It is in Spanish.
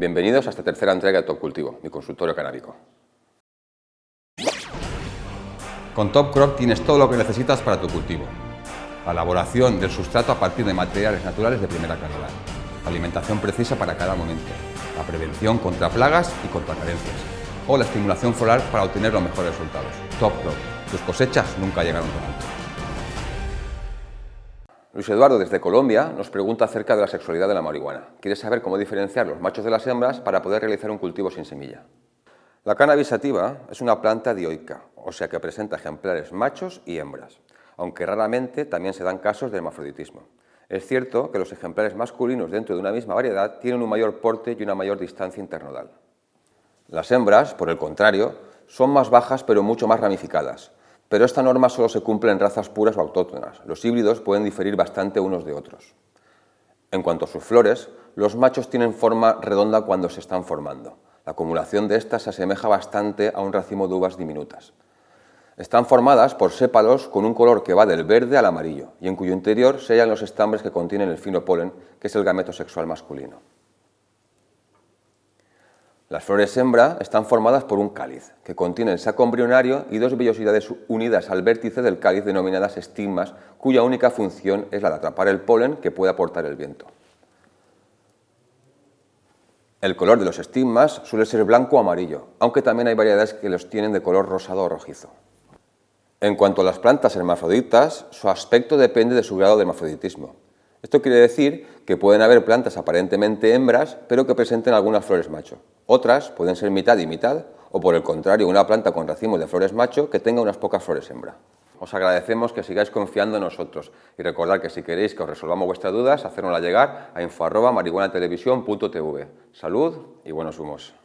Bienvenidos a esta tercera entrega de Top Cultivo, mi consultorio canábico. Con Top Crop tienes todo lo que necesitas para tu cultivo. La elaboración del sustrato a partir de materiales naturales de primera calidad. La alimentación precisa para cada momento. La prevención contra plagas y contra carencias. O la estimulación floral para obtener los mejores resultados. Top Crop. Tus cosechas nunca llegaron tan alto. Luis Eduardo desde Colombia nos pregunta acerca de la sexualidad de la marihuana. Quiere saber cómo diferenciar los machos de las hembras para poder realizar un cultivo sin semilla. La cannabis sativa es una planta dioica, o sea que presenta ejemplares machos y hembras, aunque raramente también se dan casos de hermafroditismo. Es cierto que los ejemplares masculinos dentro de una misma variedad tienen un mayor porte y una mayor distancia internodal. Las hembras, por el contrario, son más bajas pero mucho más ramificadas, pero esta norma solo se cumple en razas puras o autóctonas. Los híbridos pueden diferir bastante unos de otros. En cuanto a sus flores, los machos tienen forma redonda cuando se están formando. La acumulación de estas se asemeja bastante a un racimo de uvas diminutas. Están formadas por sépalos con un color que va del verde al amarillo y en cuyo interior se hallan los estambres que contienen el fino polen, que es el gameto sexual masculino. Las flores hembra están formadas por un cáliz, que contiene el saco embrionario y dos vellosidades unidas al vértice del cáliz denominadas estigmas, cuya única función es la de atrapar el polen que puede aportar el viento. El color de los estigmas suele ser blanco o amarillo, aunque también hay variedades que los tienen de color rosado o rojizo. En cuanto a las plantas hermafroditas, su aspecto depende de su grado de hermafroditismo. Esto quiere decir que pueden haber plantas aparentemente hembras, pero que presenten algunas flores macho. Otras pueden ser mitad y mitad, o por el contrario, una planta con racimos de flores macho que tenga unas pocas flores hembra. Os agradecemos que sigáis confiando en nosotros y recordad que si queréis que os resolvamos vuestras dudas, hacérnosla llegar a info.marihuanatelevisión.tv. Salud y buenos humos.